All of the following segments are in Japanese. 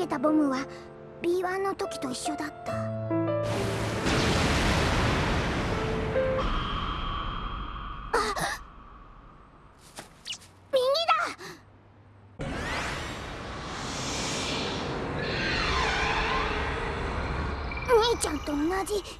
げたボムは B1 の時と一緒だった。あ右だ！兄ちゃんと同じ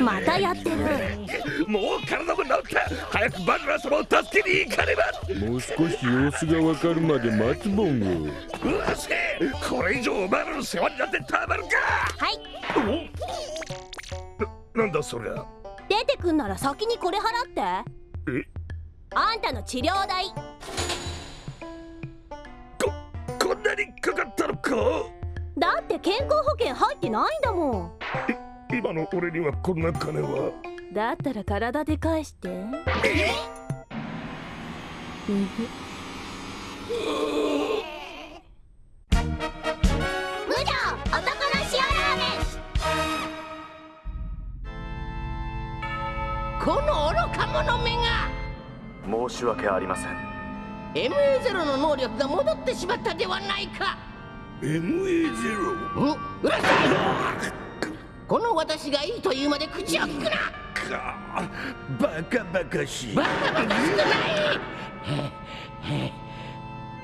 またやってる。もう体も治った早くバグラ様を助けに行かねば。もう少し様子がわかるまで待つボンゴ。うわせこれ以上お前らの世話になってたまるか。はい。ななんだそりゃ。出てくんなら先にこれ払って。え？あんたの治療代。ここんなにかかったのか。だって健康保険入ってないんだもん今の俺にはこんな金は。だったら体で返して。えうん無情男の塩ラーメンこの愚か者めが。申し訳ありません MA0 の能力が戻ってしまったではないか。MA0? んうるさいこの私がいいと言うまで口を聞くな。かバカバカしい。バカバカしくない。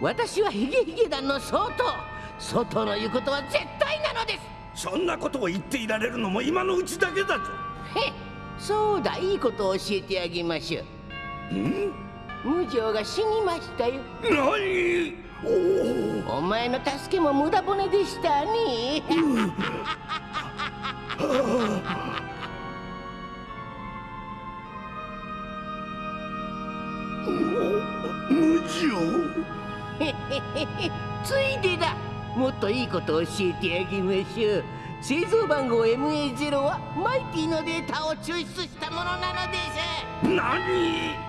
私はヒゲヒゲ団の総統総統の言うことは絶対なのです。そんなことを言っていられるのも今のうちだけだぞ。へそうだいいことを教えてあげましょう。ん？無情が死にましたよ。何？お前の助けも無駄骨でしたね無情ついでだもっといいことを教えてあげましょう製造番号 MA0 はマイティのデータを抽出したものなのです何？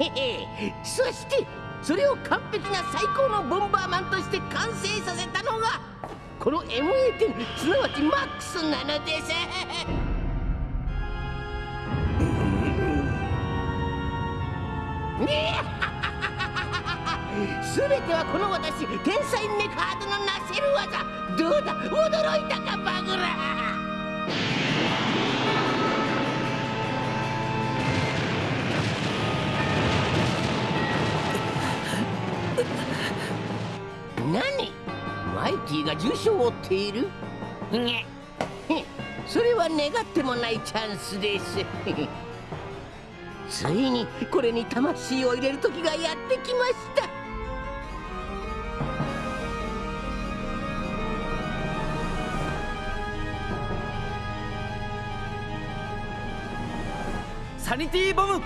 へへ。そしてそれを完璧な最高のボンバーマンとして完成させたのがこの MA 点すなわちマックスなのです。すべてはこの私天才メカードのなせる技。どうだ？驚いたかバグラティが重傷を負っている。にへ。それは願ってもないチャンスです。ついにこれに魂を入れる時がやってきました。サニティボム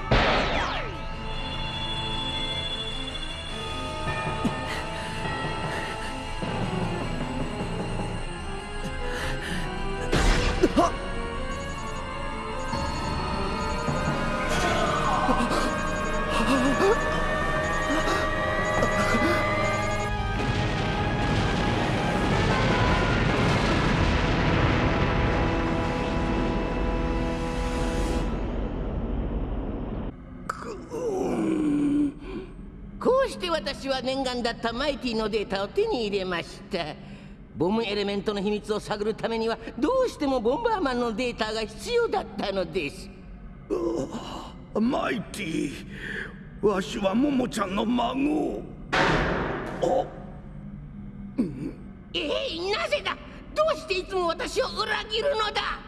私は念願だったマイティのデータを手に入れました。ボムエレメントの秘密を探るためにはどうしてもボンバーマンのデータが必要だったのです。マイティ。わしはモモちゃんの孫。あええなぜだ？どうしていつも私を裏切るのだ？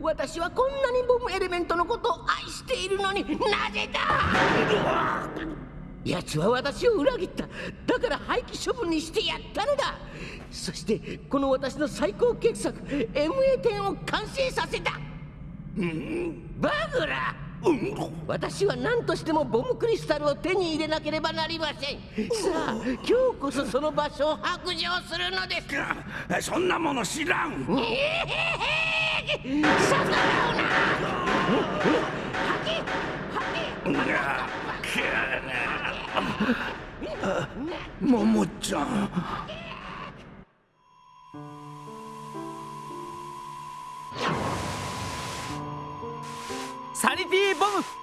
私はこんなにボムエレメントのことを愛しているのになぜだ？奴は私を裏切った。だから廃棄処分にしてやったのだ。そしてこの私の最高傑作 MA10 を完成させた。バグラ。私は何としてもボムクリスタルを手に入れなければなりません。さあ今日こそその場所を白状するのです。そんなもの知らん。逆らうなももちゃん。サニティボム。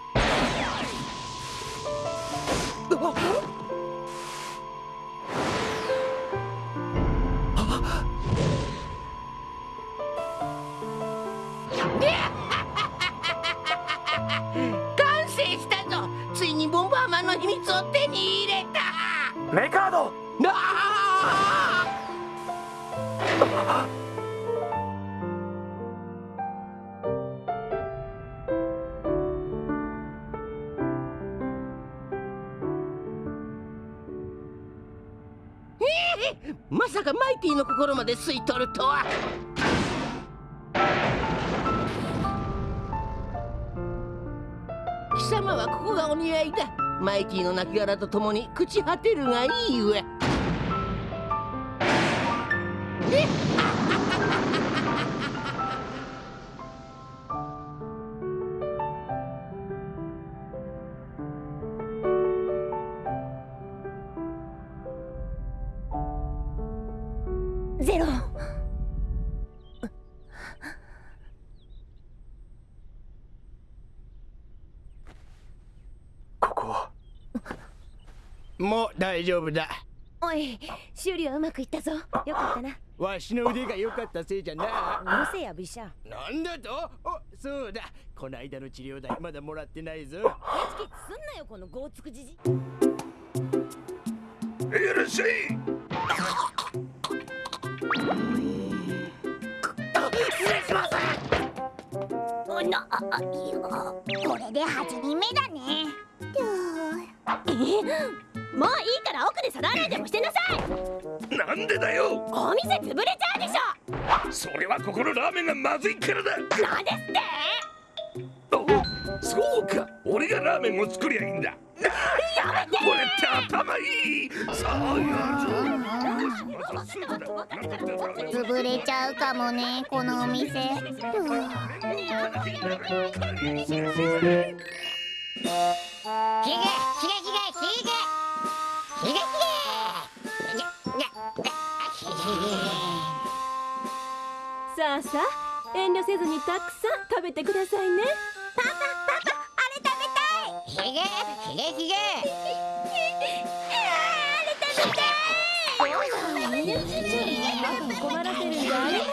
まさかマイティの心まで吸い取るとは。貴様はここがお似合いだ。マイティの亡骸と共に朽ち果てるがいいわもう大丈夫だ。おい修理はうまくいったぞ。よかったな。わしの腕が良かったせいじゃな。うるせえやビシャ。なんだと？おそうだ。この間の治療代まだもらってないぞ。ケチケチすんなよこのゴーツクじじ。いらっしゃいおなあこれで8人目だね。えもういいから奥で皿洗いでもしてなさい。なんでだよ。お店潰れちゃうでしょ。それはここのラーメンがまずいからだ。なんですって。おそうか。俺がラーメンを作りゃいいんだ。やめて。俺って頭いい。さあ潰れちゃうかもねこのお店。ひげひげひげひげさあさあ遠慮せずにたくさん食べてくださいね。ひげひげひげ困らせるんじゃありませ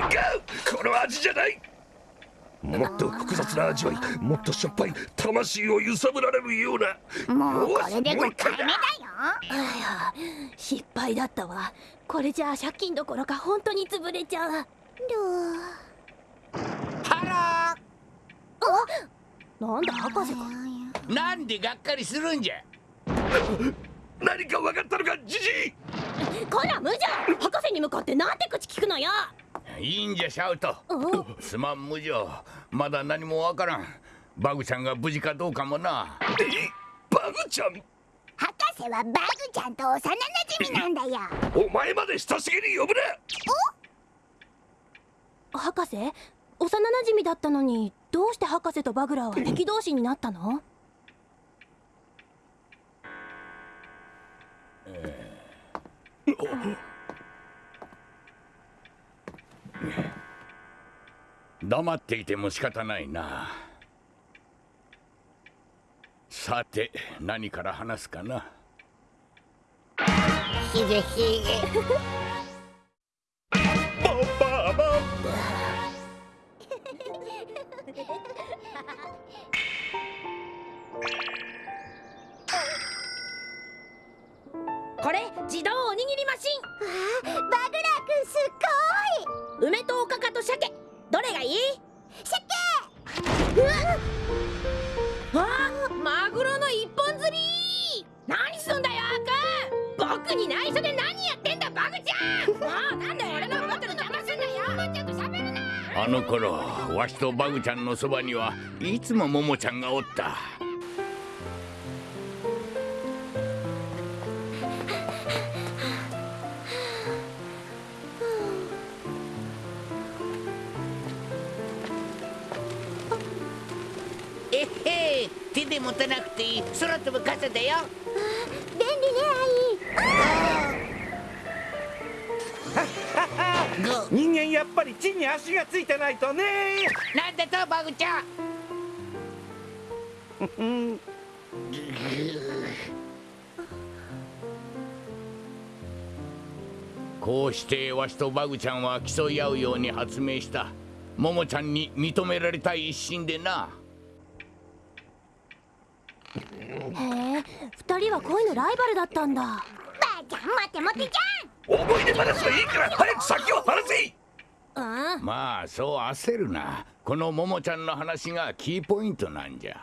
ん違う。この味じゃないもっと複雑な味わいもっとしょっぱい魂を揺さぶられるような。もうこれで5よしもう一回目だよ失敗だったわ。これじゃあ借金どころか本当に潰れちゃう。ハなんだ博士か。ローなんでがっかりするんじゃ？何か分かったのかジジイ！こら無邪博士に向かってなんて口聞くのよいいんじゃシャウト。すまん無情。まだ何もわからん。バグちゃんが無事かどうかもな。え？バグちゃん？博士はバグちゃんと幼馴染なんだよ。お前まで親しげに呼ぶな！博士？幼馴染だったのにどうして博士とバグラーは敵同士になったの？黙っていても仕方ないな。さて何から話すかな。ひげひげこれ自動おにぎりマシバグラーくんすっご梅とおかかと鮭。どれがいい？鮭！うわ！あマグロの一本釣り！何すんだよアーくん僕に内緒で何やってんだバグちゃん！もうなんで俺のこと邪魔すんだよ！ちょっと喋るな！あの頃わしとバグちゃんのそばにはいつもももちゃんがおった。えへ手で持たなくていい。空飛ぶ傘だよ。便利ね人間やっぱり地に足がついてないとねなんだとバグちゃん？こうしてわしとバグちゃんは競い合うように発明した。ももちゃんに認められたい一心でなへえ二人は恋のライバルだったんだ。ばあちゃん待て待てじ思い出話はいいから早く先を話せ。うん。まあそう焦るな。このももちゃんの話がキーポイントなんじゃ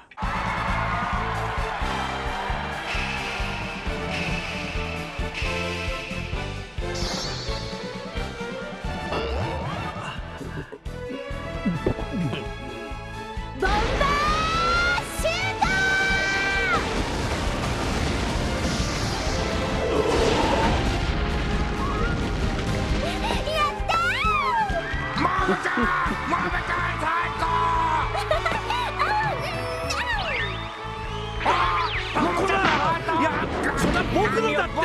僕のだってば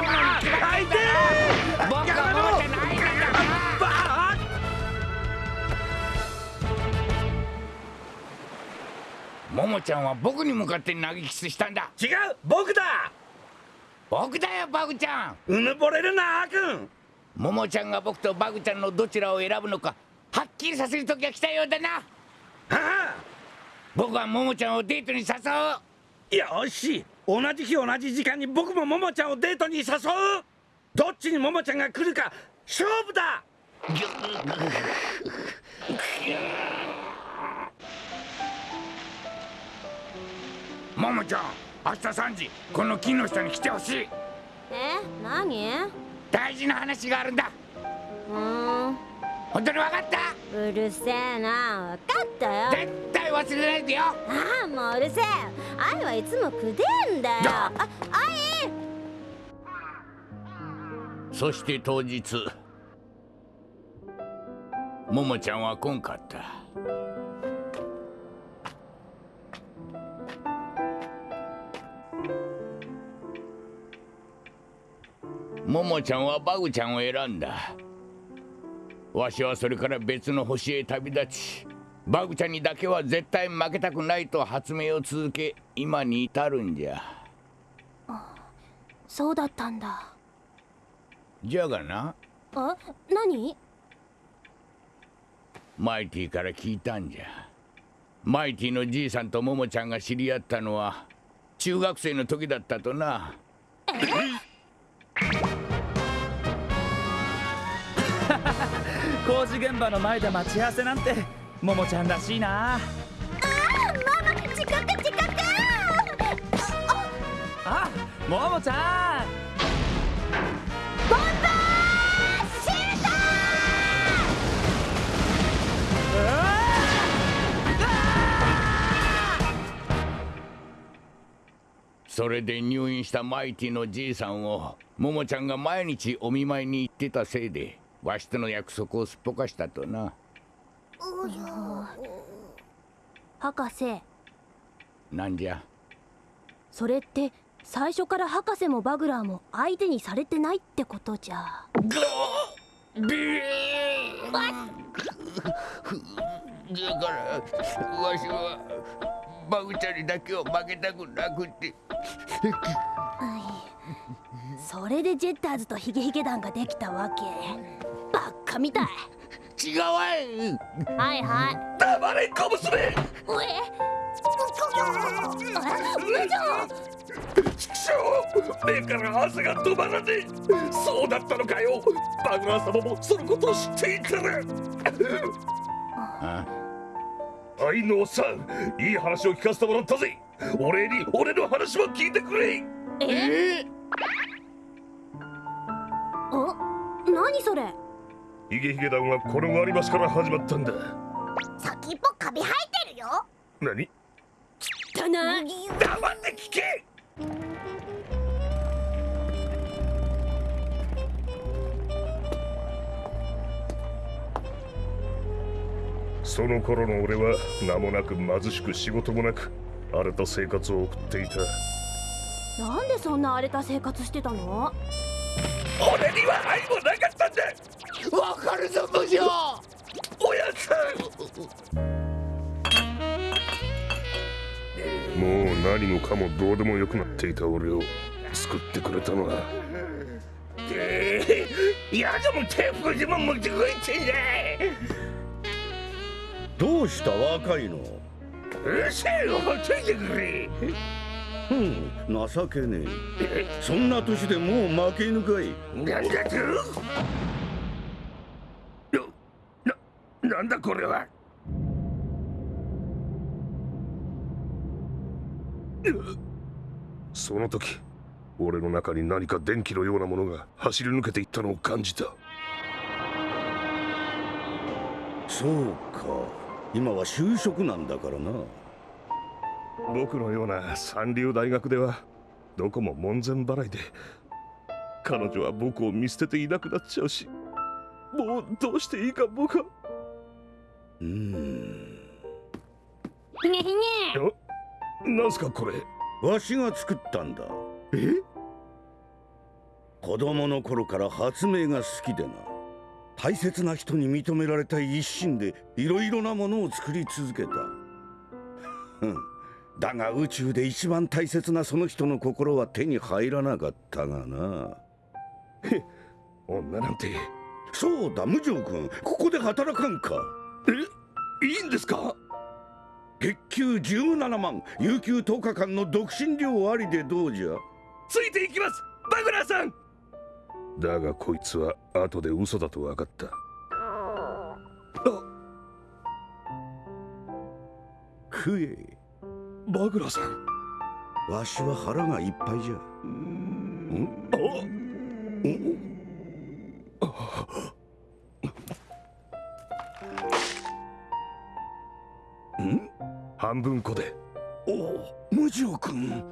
あいてー僕はももちゃんの愛なんだばあももちゃんは僕に向かって投げキスしたんだ違う僕だ僕だよバグちゃんうぬぼれるなあくんももちゃんが僕とバグちゃんのどちらを選ぶのかはっきりさせる時が来たようだな。はあ。僕はももちゃんをデートに誘う。よし同じ日同じ時間に僕もももちゃんをデートに誘う。どっちにももちゃんが来るか勝負だ。ももちゃん明日3時この木の下に来てほしい。え何？大事な話があるんだ。うーん本当に分かった？うるせえな分かったよ。絶対忘れないでよ。ああもううるせえ。愛はいつもくでえんだよ。だあ愛。そして当日ももちゃんは来んかった。ももちゃんはバグちゃんを選んだわしはそれから別の星へ旅立ちバグちゃんにだけは絶対負けたくないと発明を続け今に至るんじゃ。そうだったんだ。じゃがな。あ何？マイティから聞いたんじゃ。マイティのじいさんとももちゃんが知り合ったのは中学生の時だったとな工事現場の前で待ち合わせなんてももちゃんらしいな。あーママ遅刻遅刻あももちゃん。ボンバーシュー。トそれで入院したマイティのじいさんをももちゃんが毎日お見舞いに行ってたせいでわしとの約束をすっぽかしたとな。博士。なんじゃ？それって最初から博士もバグラーも相手にされてないってことじゃ。ビーだからわしはバグちゃんにだけは負けたくなくて。それでジェッターズとヒゲヒゲ団ができたわけ違う。はいはい。黙れ小娘え？部長畜生目から汗が止まらねえそうだったのかよバグラー様もそのことを知っていたら愛のおっさんいい話を聞かせてもらったぜお礼に俺の話も聞いてくれえお何それヒゲヒゲ団はこの割り箸から始まったんだ。先っぽカビ生えてるよ。何？だな黙って聞け！その頃の俺は名もなく貧しく仕事もなく荒れた生活を送っていた。なんでそんな荒れた生活してたの？俺には愛もなかったんだわかるぞ部長おやさんもう何もかもどうでもよくなっていた俺を救ってくれたのは。ええやだもテープでも持ってこいってんだどうした若いの？うるせえよほっといてくれ。うん情けねえ。そんな年でもう負け犬かい。なんだと？な、なんだこれは。その時俺の中に何か電気のようなものが走り抜けていったのを感じた。そうか。今は就職なんだからな。僕のような三流大学ではどこも門前払いで彼女は僕を見捨てていなくなっちゃうしもうどうしていいか僕はうん。ひげひげ。なんすかこれ？わしが作ったんだ。え？子供の頃から発明が好きでな。大切な人に認められたい一心でいろいろなものを作り続けた。ふん。だが宇宙で一番大切なその人の心は手に入らなかったがな。女なんて。そうだ無情君ここで働かんかえいいんですか？月給17万有給10日間の独身寮ありでどうじゃ？ついていきます！バグラーさん！だがこいつは後で嘘だと分かった。食えバグラーさん。わしは腹がいっぱいじゃ。んん？半分こで。おお無情君。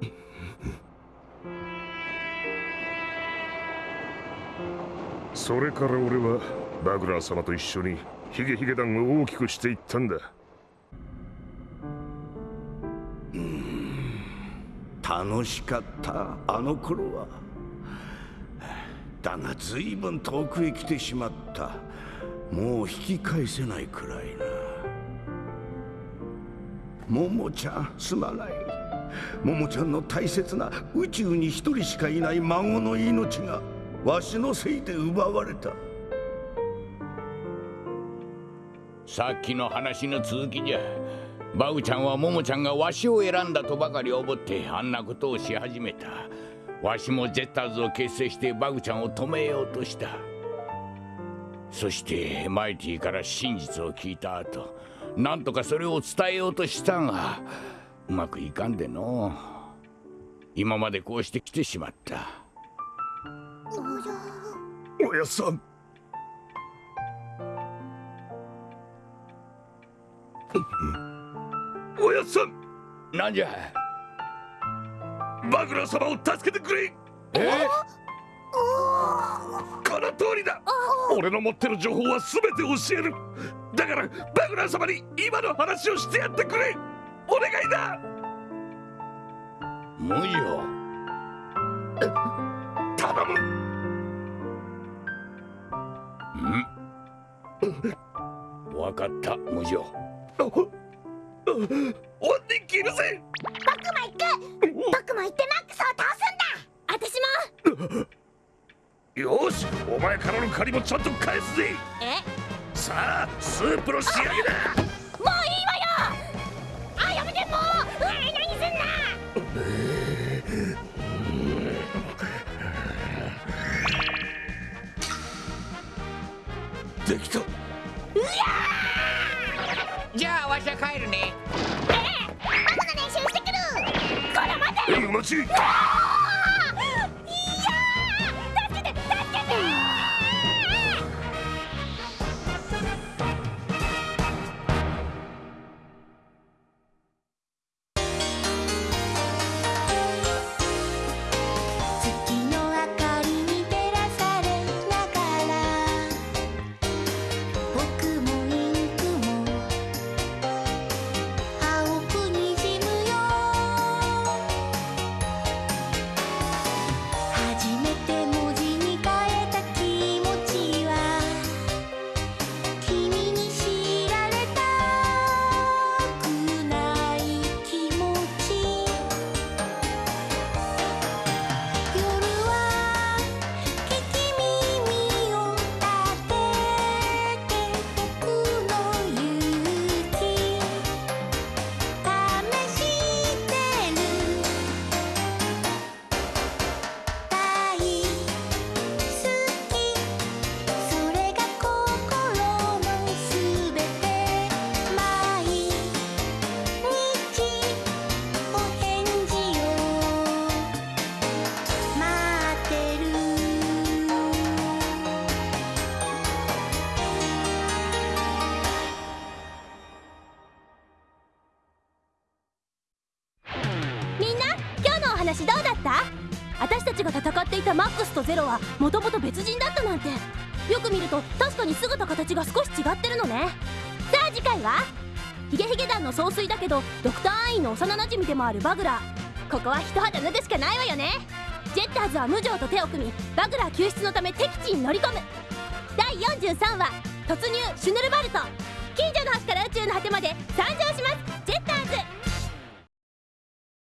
それから俺はバグラー様と一緒にヒゲヒゲ団を大きくしていったんだ。楽しかったあの頃は。だが随分遠くへ来てしまった。もう引き返せないくらいなももちゃんすまないももちゃんの大切な宇宙に一人しかいない孫の命がわしのせいで奪われたさっきの話の続きじゃバグちゃんはモモちゃんがわしを選んだとばかり思ってあんなことをし始めた。わしもジェッターズを結成してバグちゃんを止めようとした。そしてマイティから真実を聞いた後。なんとかそれを伝えようとしたがうまくいかんでの。今までこうして来てしまった。おやっさん。おやっさん。なんじゃ。バグラー様を助けてくれ。え？この通りだ。俺の持ってる情報は全て教えるだからバグラー様に今の話をしてやってくれ。お願いだ。無情頼む。ん？わかった。無情お追って切るぜ僕も行く僕も行ってマックスを倒すんだ私もよしお前からの借りもちゃんと返すぜえさあスープの仕上げだ。もういいわよ。あやめてもう。何すんなできた。じゃあわしは帰るね。僕の練習してくる。これ待て。ちいたマックスとゼロはもともと別人だったなんて。よく見ると確かに姿形が少し違ってるのね。さあ次回はヒゲヒゲ団の総帥だけどドクターアインの幼馴染でもあるバグラー。ここは一肌脱ぐしかないわよね。ジェッターズは無情と手を組みバグラー救出のため敵地に乗り込む。第43話突入シュヌルバルト。近所の端から宇宙の果てまで最